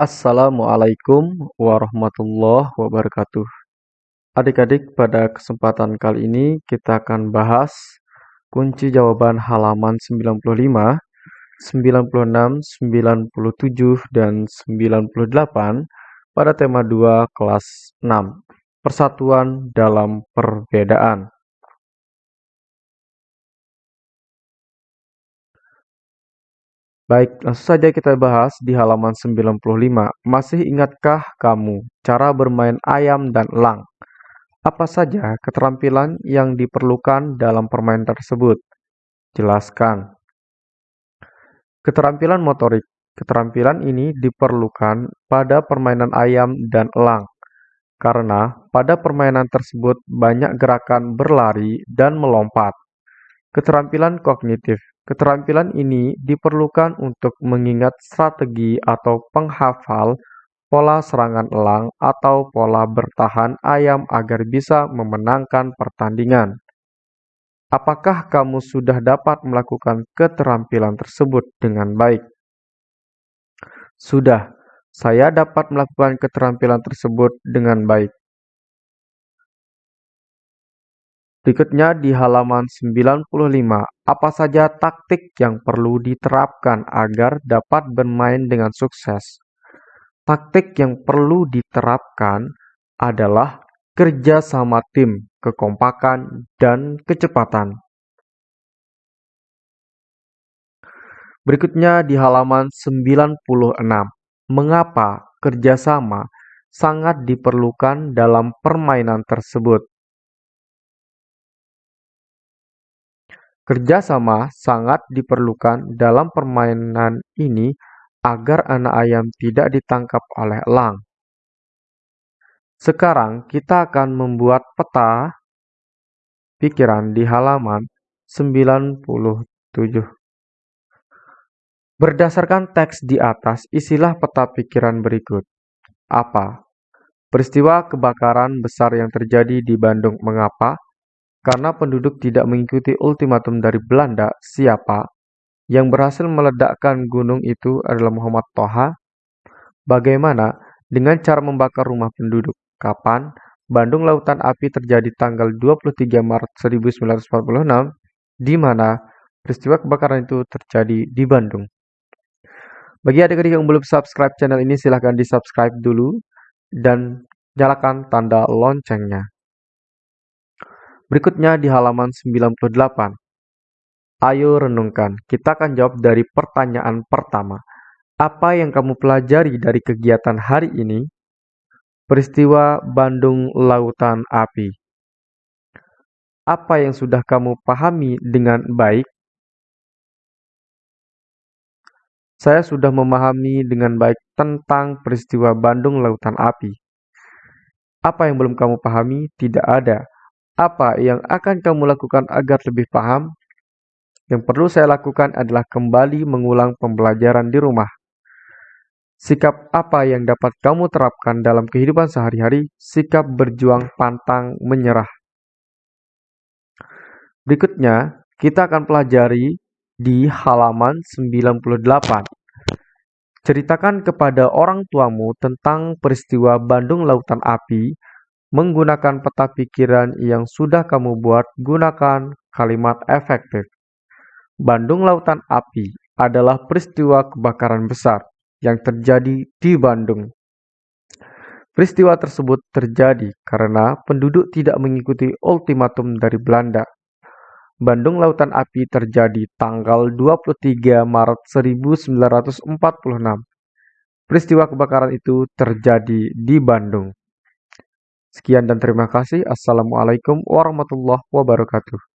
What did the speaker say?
Assalamualaikum warahmatullahi wabarakatuh. Adik-adik, pada kesempatan kali ini kita akan bahas kunci jawaban halaman 95, 96, 97, dan 98 pada tema 2 kelas 6, Persatuan dalam Perbedaan. Baik, langsung saja kita bahas di halaman 95. Masih ingatkah kamu cara bermain ayam dan elang? Apa saja keterampilan yang diperlukan dalam permainan tersebut? Jelaskan. Keterampilan motorik. Keterampilan ini diperlukan pada permainan ayam dan elang. Karena pada permainan tersebut banyak gerakan berlari dan melompat. Keterampilan kognitif Keterampilan ini diperlukan untuk mengingat strategi atau penghafal pola serangan elang atau pola bertahan ayam agar bisa memenangkan pertandingan. Apakah kamu sudah dapat melakukan keterampilan tersebut dengan baik? Sudah, saya dapat melakukan keterampilan tersebut dengan baik. Berikutnya di halaman 95, apa saja taktik yang perlu diterapkan agar dapat bermain dengan sukses? Taktik yang perlu diterapkan adalah kerja sama tim, kekompakan, dan kecepatan. Berikutnya di halaman 96, mengapa kerjasama sangat diperlukan dalam permainan tersebut? Kerjasama sangat diperlukan dalam permainan ini agar anak ayam tidak ditangkap oleh elang. Sekarang kita akan membuat peta pikiran di halaman 97. Berdasarkan teks di atas, isilah peta pikiran berikut. Apa? Peristiwa kebakaran besar yang terjadi di Bandung mengapa? Karena penduduk tidak mengikuti ultimatum dari Belanda, siapa yang berhasil meledakkan gunung itu adalah Muhammad Toha? Bagaimana dengan cara membakar rumah penduduk? Kapan? Bandung Lautan Api terjadi tanggal 23 Maret 1946, di mana peristiwa kebakaran itu terjadi di Bandung. Bagi adik-adik yang belum subscribe channel ini, silahkan di subscribe dulu dan nyalakan tanda loncengnya. Berikutnya di halaman 98. Ayo renungkan, kita akan jawab dari pertanyaan pertama. Apa yang kamu pelajari dari kegiatan hari ini? Peristiwa Bandung Lautan Api. Apa yang sudah kamu pahami dengan baik? Saya sudah memahami dengan baik tentang peristiwa Bandung Lautan Api. Apa yang belum kamu pahami? Tidak ada. Apa yang akan kamu lakukan agar lebih paham? Yang perlu saya lakukan adalah kembali mengulang pembelajaran di rumah. Sikap apa yang dapat kamu terapkan dalam kehidupan sehari-hari? Sikap berjuang pantang menyerah. Berikutnya, kita akan pelajari di halaman 98. Ceritakan kepada orang tuamu tentang peristiwa Bandung Lautan Api Menggunakan peta pikiran yang sudah kamu buat, gunakan kalimat efektif. Bandung Lautan Api adalah peristiwa kebakaran besar yang terjadi di Bandung. Peristiwa tersebut terjadi karena penduduk tidak mengikuti ultimatum dari Belanda. Bandung Lautan Api terjadi tanggal 23 Maret 1946. Peristiwa kebakaran itu terjadi di Bandung. Sekian dan terima kasih. Assalamualaikum warahmatullahi wabarakatuh.